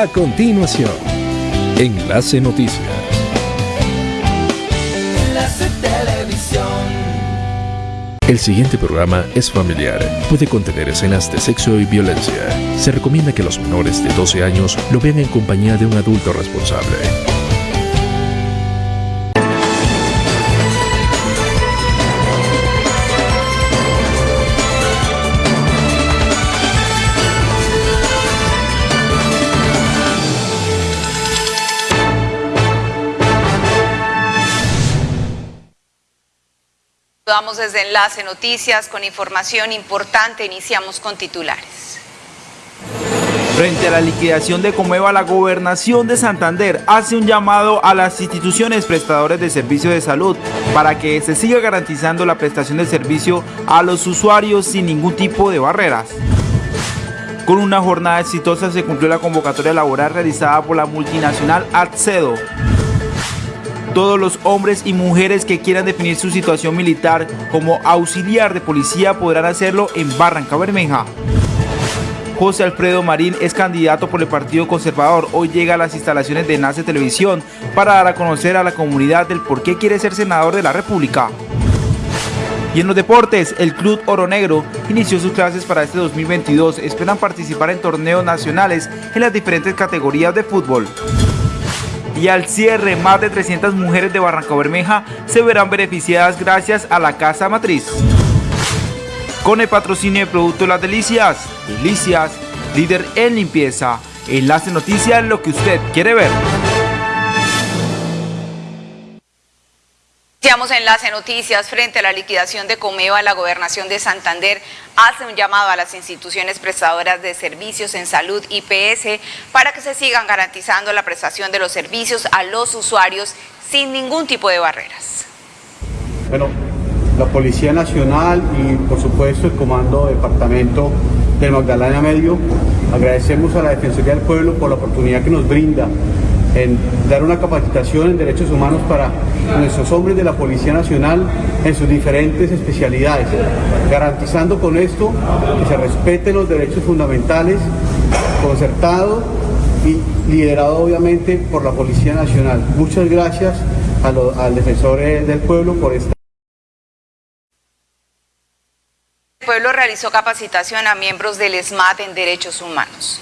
A continuación, Enlace Noticias. Enlace Televisión. El siguiente programa es familiar. Puede contener escenas de sexo y violencia. Se recomienda que los menores de 12 años lo vean en compañía de un adulto responsable. Vamos desde Enlace Noticias con información importante. Iniciamos con titulares. Frente a la liquidación de Comeva, la gobernación de Santander hace un llamado a las instituciones prestadoras de servicios de salud para que se siga garantizando la prestación de servicio a los usuarios sin ningún tipo de barreras. Con una jornada exitosa se cumplió la convocatoria laboral realizada por la multinacional Accedo todos los hombres y mujeres que quieran definir su situación militar como auxiliar de policía podrán hacerlo en Barranca Bermeja. José Alfredo Marín es candidato por el Partido Conservador. Hoy llega a las instalaciones de Nace Televisión para dar a conocer a la comunidad del por qué quiere ser senador de la República. Y en los deportes, el Club Oro Negro inició sus clases para este 2022. Esperan participar en torneos nacionales en las diferentes categorías de fútbol y al cierre más de 300 mujeres de Barranca Bermeja se verán beneficiadas gracias a la Casa Matriz. Con el patrocinio de Producto Las Delicias, Delicias, líder en limpieza. Enlace Noticias, lo que usted quiere ver. Iniciamos Enlace Noticias frente a la liquidación de Comeva, la gobernación de Santander hace un llamado a las instituciones prestadoras de servicios en salud IPS para que se sigan garantizando la prestación de los servicios a los usuarios sin ningún tipo de barreras. Bueno, la Policía Nacional y por supuesto el Comando Departamento del Magdalena Medio, agradecemos a la Defensoría del Pueblo por la oportunidad que nos brinda en dar una capacitación en derechos humanos para nuestros hombres de la Policía Nacional en sus diferentes especialidades, garantizando con esto que se respeten los derechos fundamentales, concertado y liderado obviamente por la Policía Nacional. Muchas gracias al defensor del pueblo por esta El pueblo realizó capacitación a miembros del ESMAD en derechos humanos.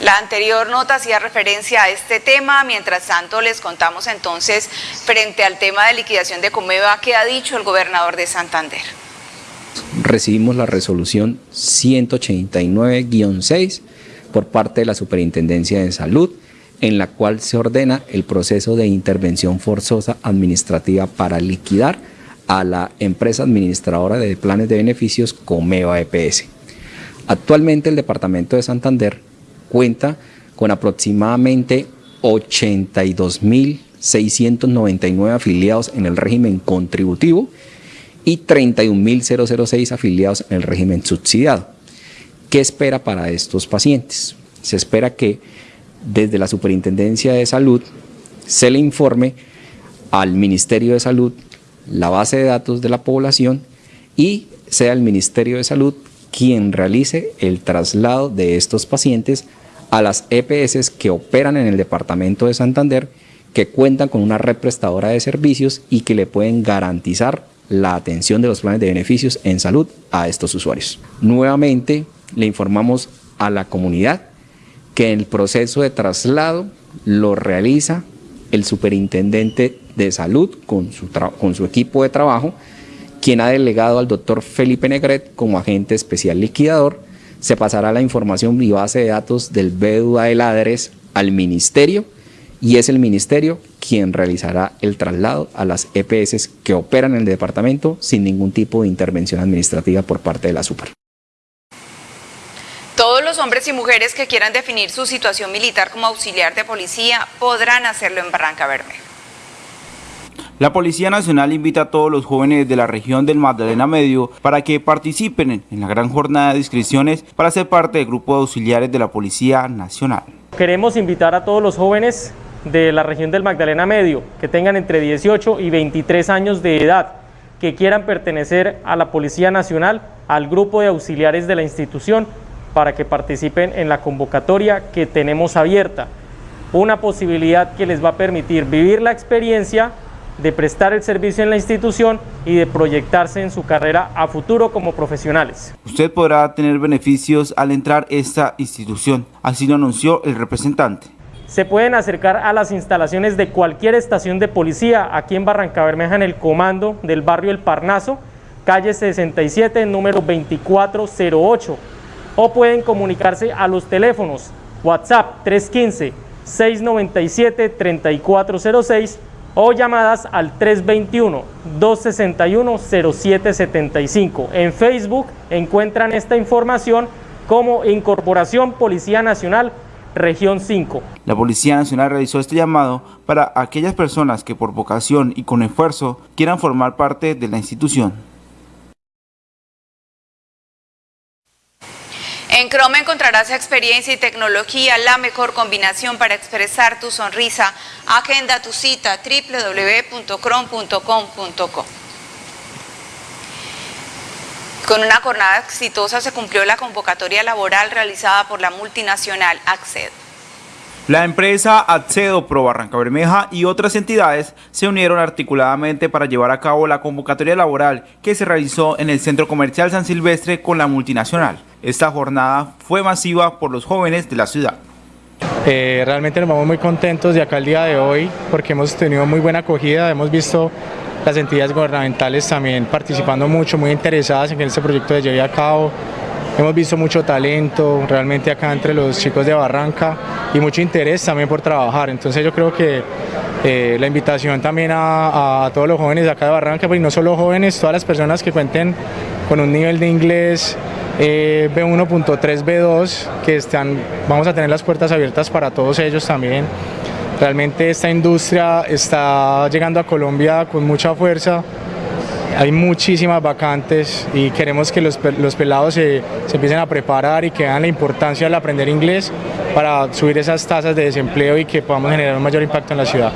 La anterior nota hacía referencia a este tema, mientras tanto les contamos entonces frente al tema de liquidación de Comeva, ¿qué ha dicho el gobernador de Santander? Recibimos la resolución 189-6 por parte de la Superintendencia de Salud, en la cual se ordena el proceso de intervención forzosa administrativa para liquidar a la empresa administradora de planes de beneficios Comeva EPS. Actualmente el Departamento de Santander cuenta con aproximadamente 82.699 afiliados en el régimen contributivo y 31.006 afiliados en el régimen subsidiado. ¿Qué espera para estos pacientes? Se espera que desde la Superintendencia de Salud se le informe al Ministerio de Salud la base de datos de la población y sea el Ministerio de Salud quien realice el traslado de estos pacientes a las EPS que operan en el departamento de Santander, que cuentan con una red prestadora de servicios y que le pueden garantizar la atención de los planes de beneficios en salud a estos usuarios. Nuevamente le informamos a la comunidad que el proceso de traslado lo realiza el superintendente de salud con su, con su equipo de trabajo quien ha delegado al doctor Felipe Negret como agente especial liquidador, se pasará la información y base de datos del BEDUA del ADRES al ministerio y es el ministerio quien realizará el traslado a las EPS que operan en el departamento sin ningún tipo de intervención administrativa por parte de la SUPER. Todos los hombres y mujeres que quieran definir su situación militar como auxiliar de policía podrán hacerlo en Barranca Bermeja. La Policía Nacional invita a todos los jóvenes de la región del Magdalena Medio para que participen en la gran jornada de inscripciones para ser parte del grupo de auxiliares de la Policía Nacional. Queremos invitar a todos los jóvenes de la región del Magdalena Medio que tengan entre 18 y 23 años de edad que quieran pertenecer a la Policía Nacional, al grupo de auxiliares de la institución para que participen en la convocatoria que tenemos abierta. Una posibilidad que les va a permitir vivir la experiencia de prestar el servicio en la institución y de proyectarse en su carrera a futuro como profesionales. Usted podrá tener beneficios al entrar esta institución, así lo anunció el representante. Se pueden acercar a las instalaciones de cualquier estación de policía aquí en Barranca Bermeja en el comando del barrio El Parnaso, calle 67, número 2408, o pueden comunicarse a los teléfonos WhatsApp 315 697 3406 o llamadas al 321-261-0775. En Facebook encuentran esta información como Incorporación Policía Nacional Región 5. La Policía Nacional realizó este llamado para aquellas personas que por vocación y con esfuerzo quieran formar parte de la institución. En Chrome encontrarás experiencia y tecnología, la mejor combinación para expresar tu sonrisa. Agenda tu cita www.chrome.com.co. Con una jornada exitosa se cumplió la convocatoria laboral realizada por la multinacional Acced. La empresa Accedo Pro Barranca Bermeja y otras entidades se unieron articuladamente para llevar a cabo la convocatoria laboral que se realizó en el Centro Comercial San Silvestre con la multinacional. Esta jornada fue masiva por los jóvenes de la ciudad. Eh, realmente nos vamos muy contentos de acá el día de hoy porque hemos tenido muy buena acogida, hemos visto las entidades gubernamentales también participando mucho, muy interesadas en que este proyecto se lleve a cabo. Hemos visto mucho talento realmente acá entre los chicos de Barranca y mucho interés también por trabajar. Entonces yo creo que eh, la invitación también a, todos los jóvenes de acá de Barranca, pues no solo jóvenes, todas las personas que cuenten con un nivel de inglés eh, B1.3, B2, que están, vamos a tener las puertas abiertas para todos ellos también. Realmente esta industria está llegando a Colombia con mucha fuerza, hay muchísimas vacantes y queremos que los, pelados se, empiecen a preparar y que vean la importancia de aprender inglés para subir esas tasas de desempleo y que podamos generar un mayor impacto en la ciudad.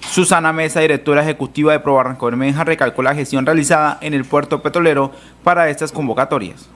Susana Mesa, directora ejecutiva de Pro Barranco Bermeja, recalcó la gestión realizada en el puerto petrolero para estas convocatorias.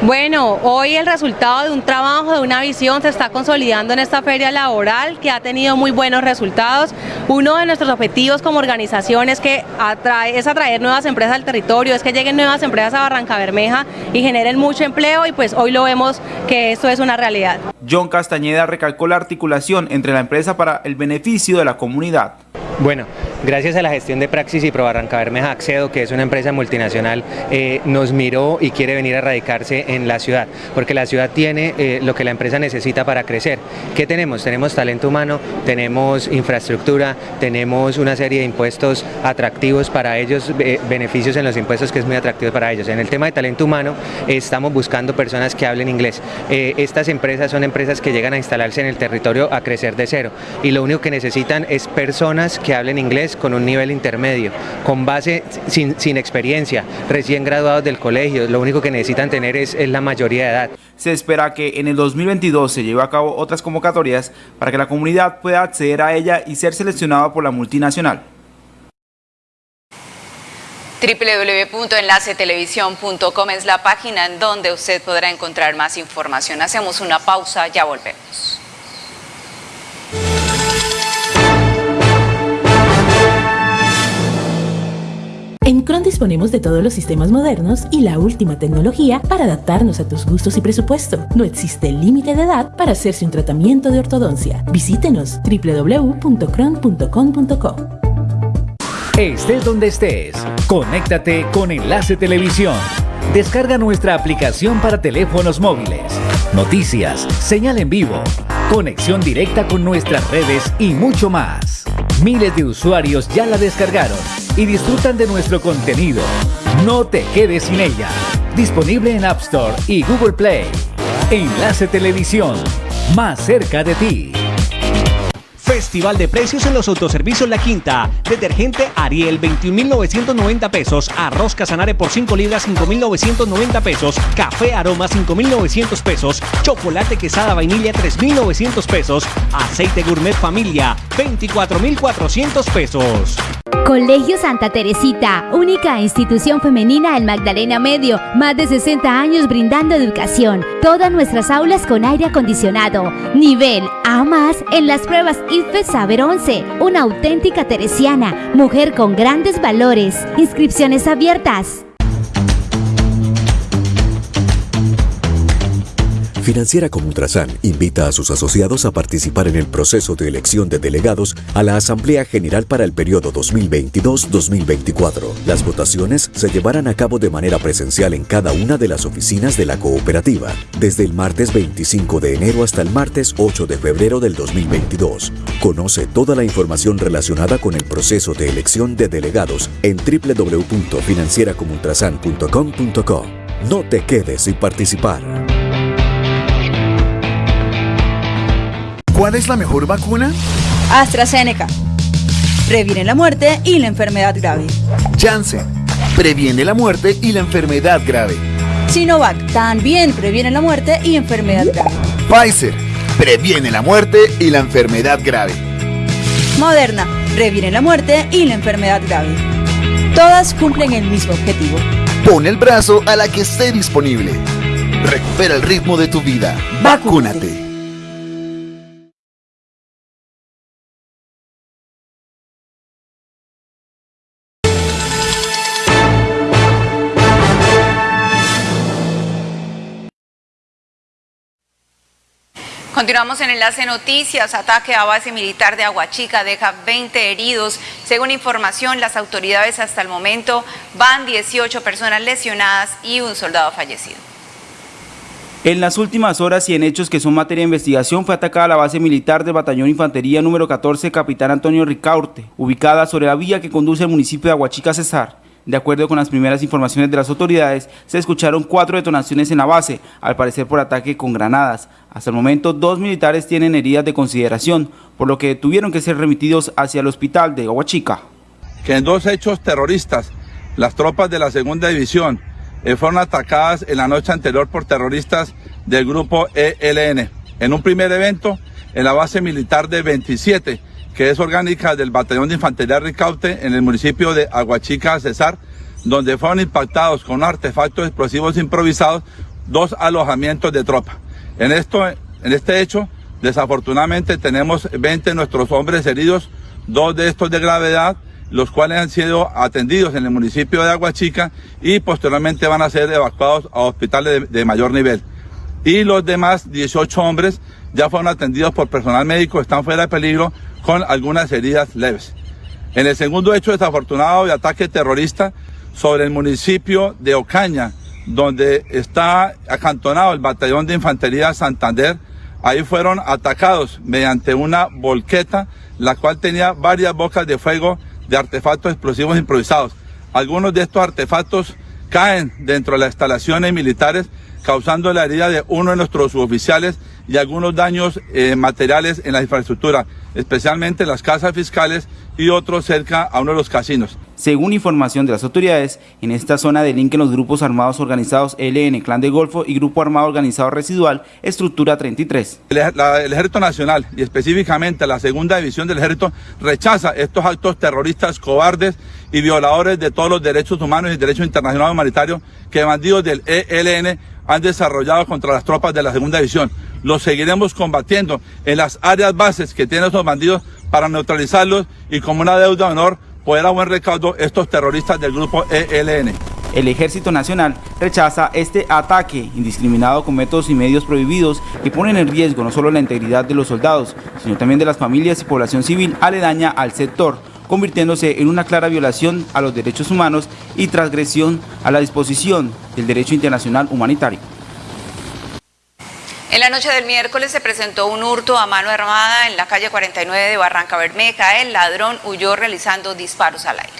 Bueno, hoy el resultado de un trabajo, de una visión, se está consolidando en esta feria laboral que ha tenido muy buenos resultados. Uno de nuestros objetivos como organización es, que atrae, es atraer nuevas empresas al territorio, es que lleguen nuevas empresas a Barranca Bermeja y generen mucho empleo y pues hoy lo vemos que esto es una realidad. John Castañeda recalcó la articulación entre la empresa para el beneficio de la comunidad. Bueno, gracias a la gestión de Praxis y Probarranca Bermeja Accedo, que es una empresa multinacional, eh, nos miró y quiere venir a radicarse en la ciudad, porque la ciudad tiene eh, lo que la empresa necesita para crecer. ¿Qué tenemos? Tenemos talento humano, tenemos infraestructura, tenemos una serie de impuestos atractivos para ellos, beneficios en los impuestos que es muy atractivo para ellos. En el tema de talento humano estamos buscando personas que hablen inglés. Eh, estas empresas son empresas que llegan a instalarse en el territorio a crecer de cero y lo único que necesitan es personas que que hablen inglés con un nivel intermedio, con base sin, sin experiencia, recién graduados del colegio, lo único que necesitan tener es, es la mayoría de edad. Se espera que en el 2022 se lleve a cabo otras convocatorias para que la comunidad pueda acceder a ella y ser seleccionada por la multinacional www.enlacetelevisión.com es la página en donde usted podrá encontrar más información. Hacemos una pausa, ya volvemos. Disponemos de todos los sistemas modernos y la última tecnología para adaptarnos a tus gustos y presupuesto. No existe límite de edad para hacerse un tratamiento de ortodoncia. Visítenos www.cron.com.co. Estés donde estés, conéctate con Enlace Televisión. Descarga nuestra aplicación para teléfonos móviles. Noticias, señal en vivo, conexión directa con nuestras redes y mucho más. Miles de usuarios ya la descargaron y disfrutan de nuestro contenido. No te quedes sin ella. Disponible en App Store y Google Play. Enlace Televisión, más cerca de ti. Festival de precios en los autoservicios La Quinta. Detergente Ariel 21.990 pesos. Arroz Casanare por 5 libras 5.990 pesos. Café Aroma 5.900 pesos. Chocolate Quesada Vainilla 3.900 pesos. Aceite Gourmet Familia 24.400 pesos. Colegio Santa Teresita, única institución femenina del Magdalena Medio, más de 60 años brindando educación. Todas nuestras aulas con aire acondicionado. Nivel A más en las pruebas IFE Saber 11. Una auténtica teresiana, mujer con grandes valores. Inscripciones abiertas. Financiera como Ultrasan invita a sus asociados a participar en el proceso de elección de delegados a la Asamblea General para el periodo 2022-2024. Las votaciones se llevarán a cabo de manera presencial en cada una de las oficinas de la cooperativa, desde el martes 25 de enero hasta el martes 8 de febrero del 2022. Conoce toda la información relacionada con el proceso de elección de delegados en www.financieracomultrasan.com.co. No te quedes sin participar. ¿Cuál es la mejor vacuna? AstraZeneca. Previene la muerte y la enfermedad grave. Janssen. Previene la muerte y la enfermedad grave. Sinovac. También previene la muerte y enfermedad grave. Pfizer. Previene la muerte y la enfermedad grave. Moderna. Previene la muerte y la enfermedad grave. Todas cumplen el mismo objetivo. Pon el brazo a la que esté disponible. Recupera el ritmo de tu vida. Vacúnate. Continuamos en Enlace Noticias. Ataque a base militar de Aguachica deja 20 heridos. Según información, las autoridades hasta el momento van 18 personas lesionadas y un soldado fallecido. En las últimas horas y en hechos que son materia de investigación fue atacada la base militar del Batallón Infantería número 14 Capitán Antonio Ricaurte, ubicada sobre la vía que conduce al municipio de Aguachica Cesar. De acuerdo con las primeras informaciones de las autoridades, se escucharon cuatro detonaciones en la base, al parecer por ataque con granadas. Hasta el momento, dos militares tienen heridas de consideración, por lo que tuvieron que ser remitidos hacia el hospital de Aguachica. Que en dos hechos terroristas, las tropas de la segunda división eh, fueron atacadas en la noche anterior por terroristas del grupo ELN. En un primer evento, en la base militar de 27, que es orgánica del Batallón de Infantería Ricaute en el municipio de Aguachica, Cesar, donde fueron impactados con artefactos explosivos improvisados dos alojamientos de tropa. En, esto, en este hecho, desafortunadamente tenemos 20 de nuestros hombres heridos, dos de estos de gravedad, los cuales han sido atendidos en el municipio de Aguachica y posteriormente van a ser evacuados a hospitales de, de mayor nivel. Y los demás 18 hombres ya fueron atendidos por personal médico, están fuera de peligro con algunas heridas leves. En el segundo hecho desafortunado de ataque terrorista sobre el municipio de Ocaña, donde está acantonado el batallón de infantería Santander, ahí fueron atacados mediante una volqueta, la cual tenía varias bocas de fuego de artefactos explosivos improvisados. Algunos de estos artefactos caen dentro de las instalaciones militares, causando la herida de uno de nuestros suboficiales y algunos daños eh, materiales en la infraestructura, especialmente las casas fiscales y otros cerca a uno de los casinos. Según información de las autoridades, en esta zona delinquen los grupos armados organizados LN, Clan de Golfo y Grupo Armado Organizado Residual, Estructura 33. El, la, el, Ejército Nacional y específicamente la Segunda División del Ejército rechaza estos actos terroristas cobardes y violadores de todos los derechos humanos y derecho internacional humanitario que bandidos del ELN han desarrollado contra las tropas de la Segunda División. Los seguiremos combatiendo en las áreas bases que tienen esos bandidos para neutralizarlos y como una deuda de honor poder a buen recaudo estos terroristas del grupo ELN. El Ejército Nacional rechaza este ataque indiscriminado con métodos y medios prohibidos que ponen en riesgo no solo la integridad de los soldados, sino también de las familias y población civil aledaña al sector, convirtiéndose en una clara violación a los derechos humanos y transgresión a la disposición del derecho internacional humanitario. En la noche del miércoles se presentó un hurto a mano armada en la calle 49 de Barranca Bermeja. El ladrón huyó realizando disparos al aire.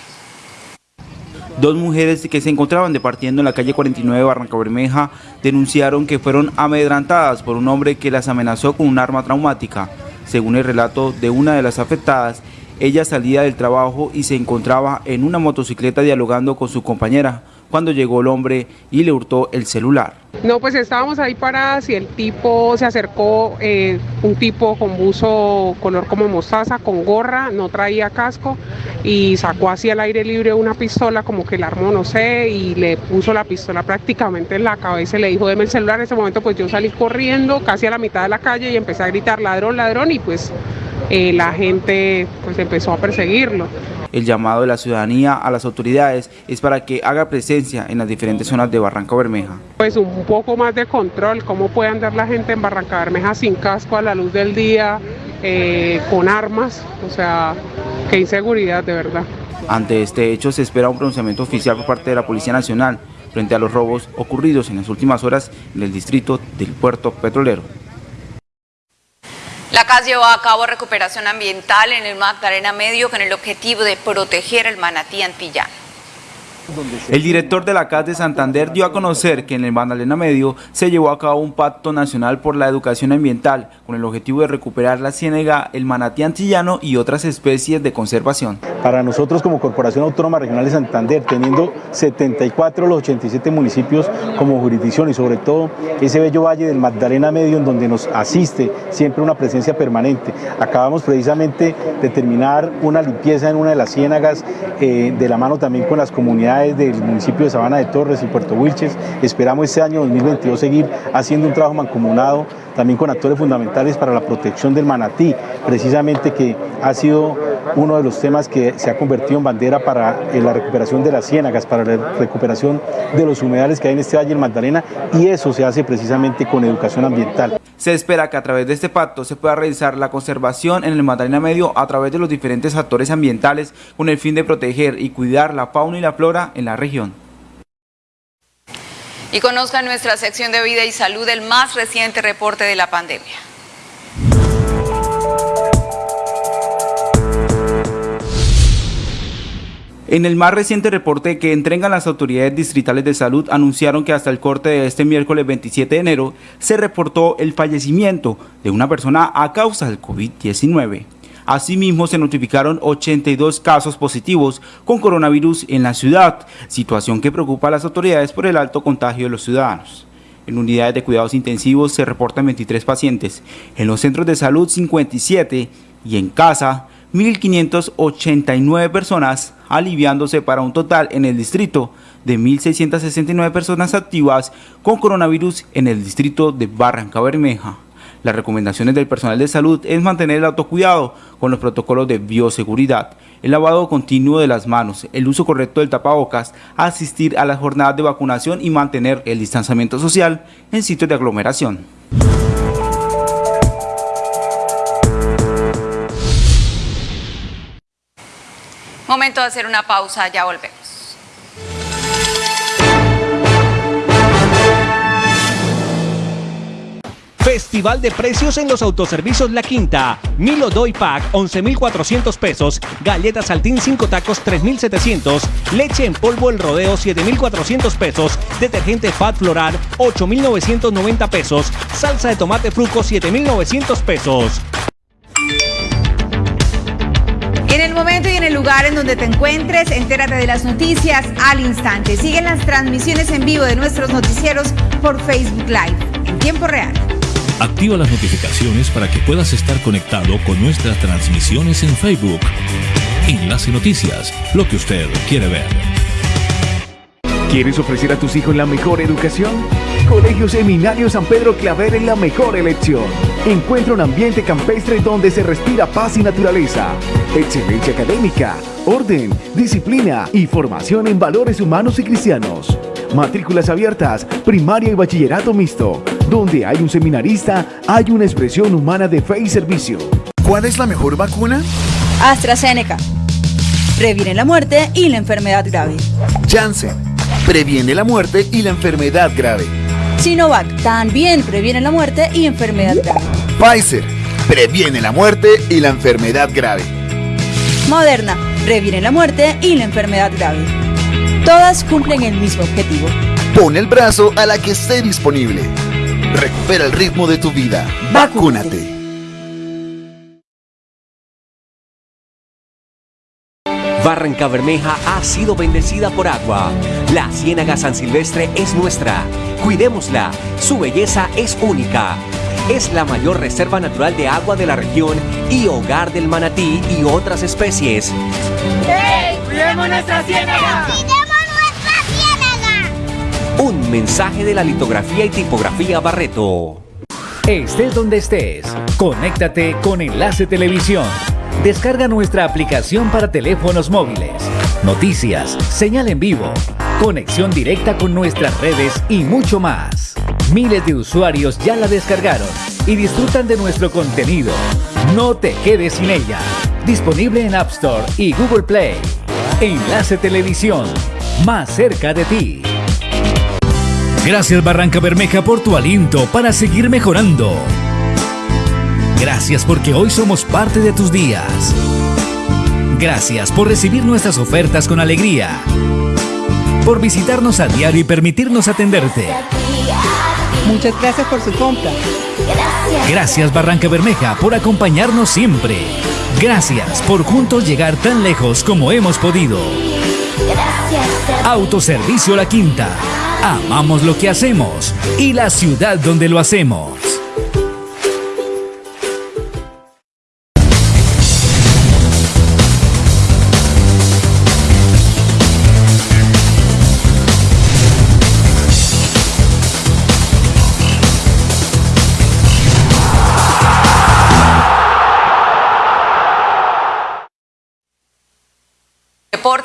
Dos mujeres que se encontraban departiendo en la calle 49 de Barranca Bermeja denunciaron que fueron amedrantadas por un hombre que las amenazó con un arma traumática. Según el relato de una de las afectadas, ella salía del trabajo y se encontraba en una motocicleta dialogando con su compañera cuando llegó el hombre y le hurtó el celular. No, pues estábamos ahí paradas y el tipo se acercó, eh, un tipo con buzo color como mostaza, con gorra, no traía casco y sacó así al aire libre una pistola como que la armó, no sé, y le puso la pistola prácticamente en la cabeza y le dijo, deme el celular. En ese momento pues yo salí corriendo casi a la mitad de la calle y empecé a gritar ladrón, ladrón y pues eh, la gente pues empezó a perseguirlo. El llamado de la ciudadanía a las autoridades es para que haga presencia en las diferentes zonas de Barranca Bermeja. Pues un poco más de control, cómo puede andar la gente en Barranca Bermeja sin casco a la luz del día, eh, con armas, o sea, qué inseguridad de verdad. Ante este hecho se espera un pronunciamiento oficial por parte de la Policía Nacional frente a los robos ocurridos en las últimas horas en el distrito del puerto petrolero. La CAS llevó a cabo recuperación ambiental en el Magdalena Medio con el objetivo de proteger el manatí antillano. El director de la CAS de Santander dio a conocer que en el Magdalena Medio se llevó a cabo un pacto nacional por la educación ambiental con el objetivo de recuperar la ciénega, el manatí antillano y otras especies de conservación. Para nosotros como Corporación Autónoma Regional de Santander, teniendo 74 de los 87 municipios como jurisdicción y sobre todo ese bello valle del Magdalena Medio en donde nos asiste siempre una presencia permanente. Acabamos precisamente de terminar una limpieza en una de las ciénagas eh, de la mano también con las comunidades del municipio de Sabana de Torres y Puerto Wilches. Esperamos este año 2022 seguir haciendo un trabajo mancomunado también con actores fundamentales para la protección del manatí, precisamente que ha sido uno de los temas que se ha convertido en bandera para eh, la recuperación de las ciénagas, para la recuperación de los humedales que hay en este valle del Magdalena y eso se hace precisamente con educación ambiental. Se espera que a través de este pacto se pueda realizar la conservación en el Magdalena Medio a través de los diferentes actores ambientales con el fin de proteger y cuidar la fauna y la flora en la región. Y conozca nuestra sección de vida y salud el más reciente reporte de la pandemia. En el más reciente reporte que entregan las autoridades distritales de salud anunciaron que hasta el corte de este miércoles 27 de enero se reportó el fallecimiento de una persona a causa del COVID-19. Asimismo, se notificaron 82 casos positivos con coronavirus en la ciudad, situación que preocupa a las autoridades por el alto contagio de los ciudadanos. En unidades de cuidados intensivos se reportan 23 pacientes, en los centros de salud 57 y en casa 1.589 personas, aliviándose para un total en el distrito de 1.669 personas activas con coronavirus en el distrito de Barranca Bermeja. Las recomendaciones del personal de salud es mantener el autocuidado con los protocolos de bioseguridad, el lavado continuo de las manos, el uso correcto del tapabocas, asistir a las jornadas de vacunación y mantener el distanciamiento social en sitios de aglomeración. Momento de hacer una pausa, ya volvemos. Festival de precios en los autoservicios La Quinta. Milo Doy Pack 11.400 pesos. Galletas Saltín 5 tacos 3.700. Leche en polvo El Rodeo 7.400 pesos. Detergente Fat Floral 8.990 pesos. Salsa de tomate fruco 7.900 pesos. En el momento y en el lugar en donde te encuentres, entérate de las noticias al instante. Siguen las transmisiones en vivo de nuestros noticieros por Facebook Live en tiempo real. Activa las notificaciones para que puedas estar conectado con nuestras transmisiones en Facebook. Enlace Noticias, lo que usted quiere ver. ¿Quieres ofrecer a tus hijos la mejor educación? Colegio Seminario San Pedro Claver es la mejor elección. Encuentra un ambiente campestre donde se respira paz y naturaleza, excelencia académica, orden, disciplina y formación en valores humanos y cristianos. Matrículas abiertas, primaria y bachillerato mixto. Donde hay un seminarista, hay una expresión humana de fe y servicio. ¿Cuál es la mejor vacuna? AstraZeneca. Previene la muerte y la enfermedad grave. Janssen. Previene la muerte y la enfermedad grave. Sinovac también previene la muerte y enfermedad grave. Pfizer. Previene la muerte y la enfermedad grave. Moderna previene la muerte y la enfermedad grave. Todas cumplen el mismo objetivo. Pon el brazo a la que esté disponible. Recupera el ritmo de tu vida. Vacúnate. Barranca Bermeja ha sido bendecida por agua. La Ciénaga San Silvestre es nuestra. Cuidémosla. Su belleza es única. Es la mayor reserva natural de agua de la región y hogar del manatí y otras especies. ¡Hey! ¡Cuidemos nuestra ciénaga! Un mensaje de la litografía y tipografía Barreto. Estés donde estés, conéctate con Enlace Televisión. Descarga nuestra aplicación para teléfonos móviles. Noticias, señal en vivo, conexión directa con nuestras redes y mucho más. Miles de usuarios ya la descargaron y disfrutan de nuestro contenido. No te quedes sin ella. Disponible en App Store y Google Play. Enlace Televisión, más cerca de ti. Gracias Barranca Bermeja por tu aliento para seguir mejorando. Gracias porque hoy somos parte de tus días. Gracias por recibir nuestras ofertas con alegría. Por visitarnos a diario y permitirnos atenderte. Muchas gracias por su compra. Gracias Barranca Bermeja por acompañarnos siempre. Gracias por juntos llegar tan lejos como hemos podido. Autoservicio La Quinta. Amamos lo que hacemos y la ciudad donde lo hacemos.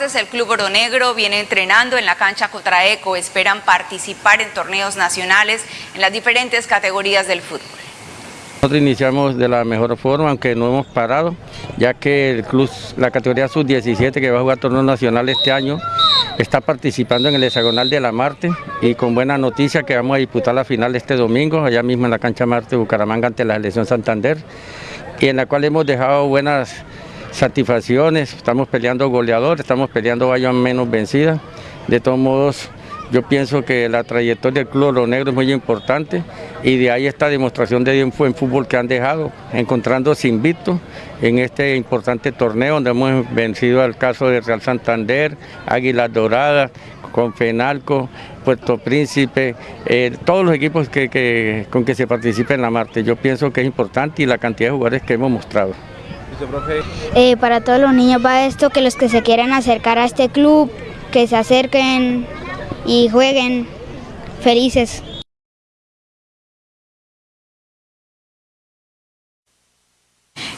El Club Oro Negro viene entrenando en la cancha Cotraeco. Esperan participar en torneos nacionales en las diferentes categorías del fútbol. Nosotros iniciamos de la mejor forma, aunque no hemos parado, ya que el club, la categoría sub-17 que va a jugar torneo nacional este año, está participando en el hexagonal de la Marte y con buena noticia que vamos a disputar la final este domingo, allá mismo en la cancha Marte Bucaramanga ante la selección Santander, y en la cual hemos dejado buenas satisfacciones, estamos peleando goleador, estamos peleando vaya menos vencida. De todos modos, yo pienso que la trayectoria del Club Oro Negro es muy importante y de ahí esta demostración de buen fútbol que han dejado, encontrándose invicto en este importante torneo donde hemos vencido al caso de Real Santander, Águilas Doradas, Confenalco, Puerto Príncipe, eh, todos los equipos con que se participa en la Marte. Yo pienso que es importante y la cantidad de jugadores que hemos mostrado. Eh, para todos los niños va esto, que los que se quieran acercar a este club, que se acerquen y jueguen felices.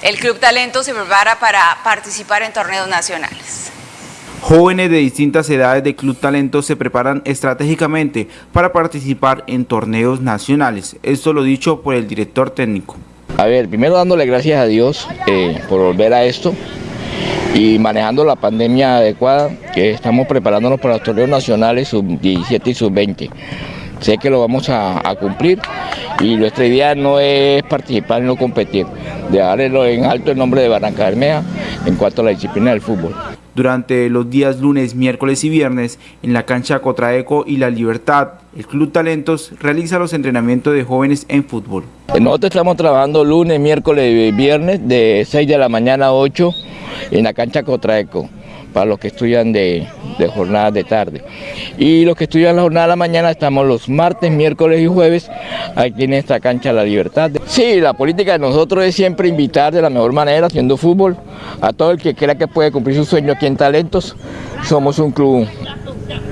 El Club Talento se prepara para participar en torneos nacionales. Jóvenes de distintas edades de Club Talento se preparan estratégicamente para participar en torneos nacionales. Esto lo dicho por el director técnico. A ver, primero dándole gracias a Dios eh, por volver a esto y manejando la pandemia adecuada, que estamos preparándonos para los torneos nacionales sub-17 y sub-20. Sé que lo vamos a, cumplir y nuestra idea no es participar no competir, dejarlo en alto el nombre de Barranca Bermeja en cuanto a la disciplina del fútbol durante los días lunes, miércoles y viernes en la cancha Cotraeco y La Libertad. El Club Talentos realiza los entrenamientos de jóvenes en fútbol. Nosotros estamos trabajando lunes, miércoles y viernes de 6 de la mañana a 8 en la cancha Cotraeco para los que estudian de, jornadas de tarde. Y los que estudian la jornada de la mañana estamos los martes, miércoles y jueves aquí en esta cancha La Libertad. Sí, la política de nosotros es siempre invitar de la mejor manera, haciendo fútbol, a todo el que crea que puede cumplir su sueño aquí en Talentos. Somos un club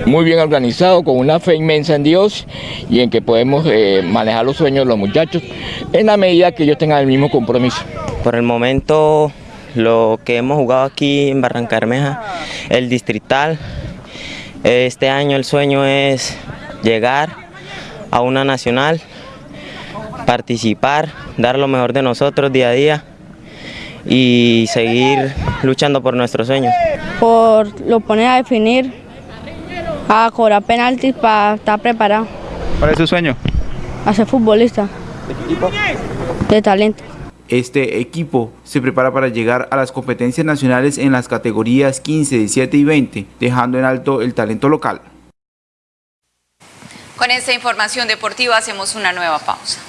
muy bien organizado, con una fe inmensa en Dios y en que podemos eh, manejar los sueños de los muchachos en la medida que ellos tengan el mismo compromiso. Por el momento lo que hemos jugado aquí en Barranca Bermeja, el distrital. Este año el sueño es llegar a una nacional, participar, dar lo mejor de nosotros día a día y seguir luchando por nuestros sueños. Por lo poner a definir, a cobrar penaltis para estar preparado. ¿Cuál es su sueño? A ser futbolista. ¿De qué equipo? De talento. Este equipo se prepara para llegar a las competencias nacionales en las categorías 15, 17 y 20, dejando en alto el talento local. Con esta información deportiva hacemos una nueva pausa.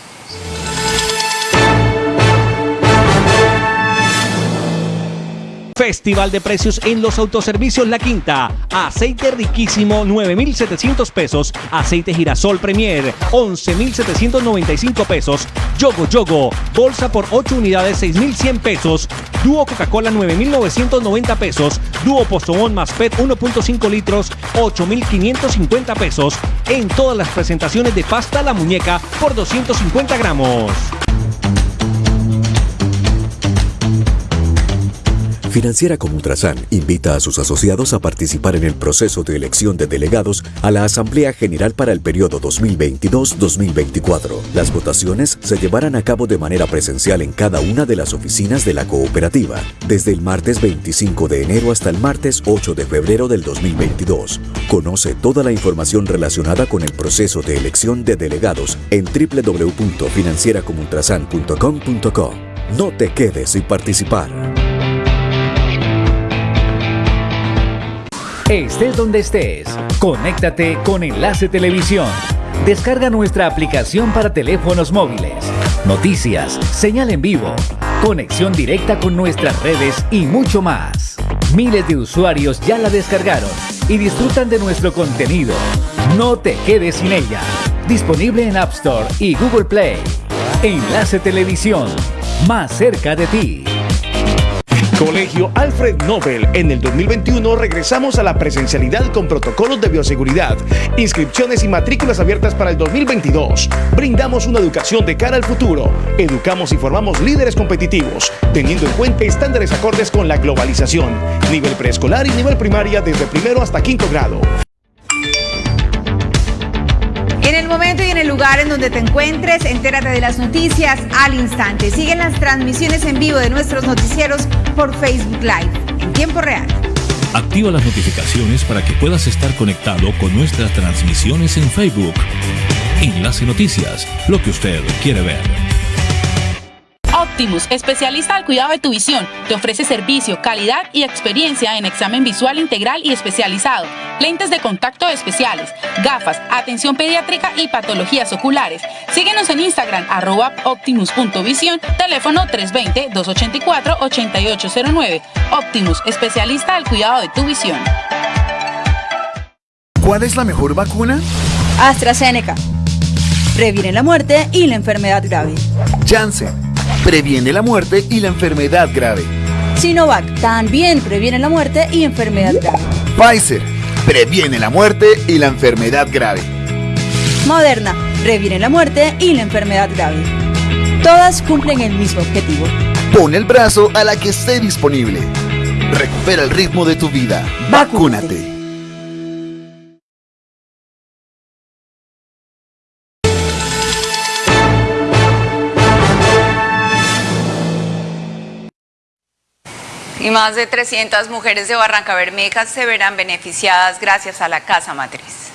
Festival de precios en los autoservicios La Quinta. Aceite riquísimo 9.700 pesos. Aceite girasol Premier 11.795 pesos. Yogo Yogo. Bolsa por 8 unidades 6.100 pesos. Dúo Coca-Cola 9.990 pesos. Dúo Postobón más PET 1.5 litros 8.550 pesos. En todas las presentaciones de pasta La Muñeca por 250 gramos. Financiera como Ultrasan invita a sus asociados a participar en el proceso de elección de delegados a la Asamblea General para el periodo 2022-2024. Las votaciones se llevarán a cabo de manera presencial en cada una de las oficinas de la cooperativa, desde el martes 25 de enero hasta el martes 8 de febrero del 2022. Conoce toda la información relacionada con el proceso de elección de delegados en www.financieracomultrasan.com.co. No te quedes sin participar. Estés donde estés, conéctate con Enlace Televisión. Descarga nuestra aplicación para teléfonos móviles. Noticias, señal en vivo, conexión directa con nuestras redes y mucho más. Miles de usuarios ya la descargaron y disfrutan de nuestro contenido. No te quedes sin ella. Disponible en App Store y Google Play. Enlace Televisión, más cerca de ti. Colegio Alfred Nobel. En el 2021 regresamos a la presencialidad con protocolos de bioseguridad, inscripciones y matrículas abiertas para el 2022. Brindamos una educación de cara al futuro. Educamos y formamos líderes competitivos, teniendo en cuenta estándares acordes con la globalización. Nivel preescolar y nivel primaria desde primero hasta quinto grado. En el momento y en el lugar en donde te encuentres, entérate de las noticias al instante. Siguen las transmisiones en vivo de nuestros noticieros por Facebook Live en tiempo real. Activa las notificaciones para que puedas estar conectado con nuestras transmisiones en Facebook. Enlace Noticias, lo que usted quiere ver. Optimus, especialista al cuidado de tu visión, te ofrece servicio, calidad y experiencia en examen visual integral y especializado, lentes de contacto especiales, gafas, atención pediátrica y patologías oculares. Síguenos en Instagram, arroba optimus.visión, teléfono 320-284-8809. Optimus, especialista al cuidado de tu visión. ¿Cuál es la mejor vacuna? AstraZeneca. Previene la muerte y la enfermedad grave. Janssen previene la muerte y la enfermedad grave. Sinovac también previene la muerte y enfermedad grave. Pfizer previene la muerte y la enfermedad grave. Moderna previene la muerte y la enfermedad grave. Todas cumplen el mismo objetivo. Pon el brazo a la que esté disponible. Recupera el ritmo de tu vida. Vacúnate. Y más de 300 mujeres de Barranca Bermeja se verán beneficiadas gracias a la Casa Matriz.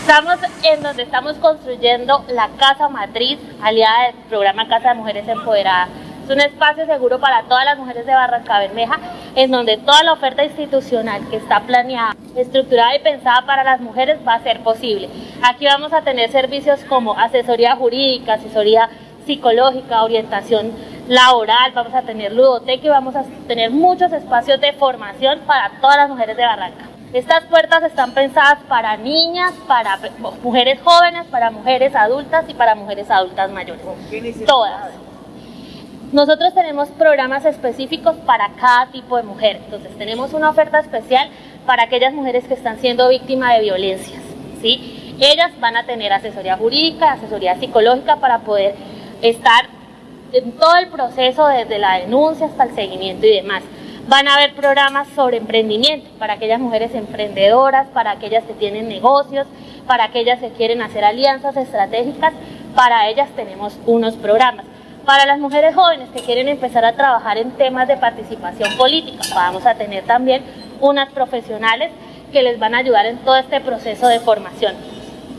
Estamos en donde estamos construyendo la Casa Matriz, aliada del programa Casa de Mujeres Empoderadas. Es un espacio seguro para todas las mujeres de Barranca Bermeja, en donde toda la oferta institucional que está planeada, estructurada y pensada para las mujeres va a ser posible. Aquí vamos a tener servicios como asesoría jurídica, asesoría psicológica, orientación laboral, vamos a tener ludoteca y vamos a tener muchos espacios de formación para todas las mujeres de Barranca. Estas puertas están pensadas para niñas, para mujeres jóvenes, para mujeres adultas y para mujeres adultas mayores. Todas. Nosotros tenemos programas específicos para cada tipo de mujer. Entonces tenemos una oferta especial para aquellas mujeres que están siendo víctimas de violencias. ¿sí? Ellas van a tener asesoría jurídica, asesoría psicológica para poder estar en todo el proceso, desde la denuncia hasta el seguimiento y demás. Van a haber programas sobre emprendimiento para aquellas mujeres emprendedoras, para aquellas que tienen negocios, para aquellas que quieren hacer alianzas estratégicas. Para ellas tenemos unos programas. Para las mujeres jóvenes que quieren empezar a trabajar en temas de participación política, vamos a tener también unas profesionales que les van a ayudar en todo este proceso de formación.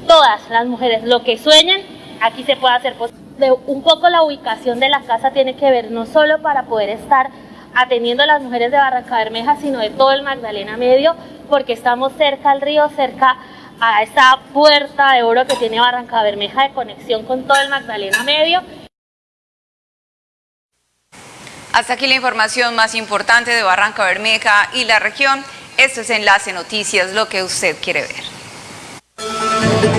Todas las mujeres, lo que sueñen, aquí se puede hacer posible un poco la ubicación de la casa tiene que ver no solo para poder estar atendiendo a las mujeres de Barranca Bermeja, sino de todo el Magdalena Medio, porque estamos cerca al río, cerca a esa puerta de oro que tiene Barranca Bermeja de conexión con todo el Magdalena Medio Hasta aquí la información más importante de Barranca Bermeja y la región. Esto es Enlace Noticias, lo que usted quiere ver.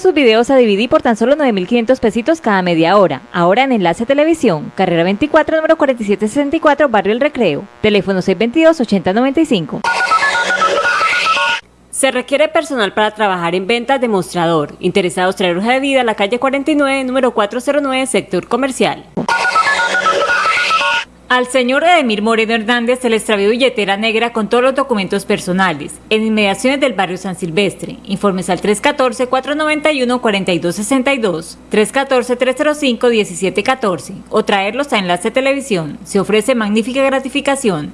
Sus videos a DVD por tan solo 9.500 pesitos cada media hora. Ahora en Enlace Televisión, carrera 24, número 4764, Barrio El Recreo. Teléfono 622-8095. Se requiere personal para trabajar en ventas de mostrador. Interesados traer hoja de vida a la calle 49, número 409, sector comercial. Al señor Edemir Moreno Hernández se le extravió billetera negra con todos los documentos personales, en inmediaciones del barrio San Silvestre. Informes al 314-491-4262, 314-305-1714 o traerlos a Enlace Televisión. Se ofrece magnífica gratificación.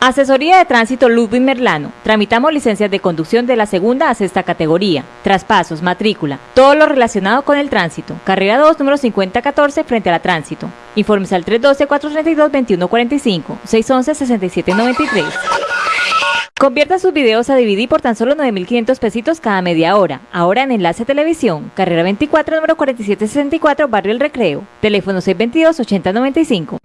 Asesoría de Tránsito Ludwig Merlano. Tramitamos licencias de conducción de la segunda a sexta categoría, traspasos, matrícula, todo lo relacionado con el tránsito. Carrera 2, número 5014, frente a la tránsito. Informes al 312-432-2145, 611-6793. Convierta sus videos a DVD por tan solo 9.500 pesitos cada media hora. Ahora en Enlace Televisión, carrera 24, número 4764, Barrio El Recreo. Teléfono 622-8095.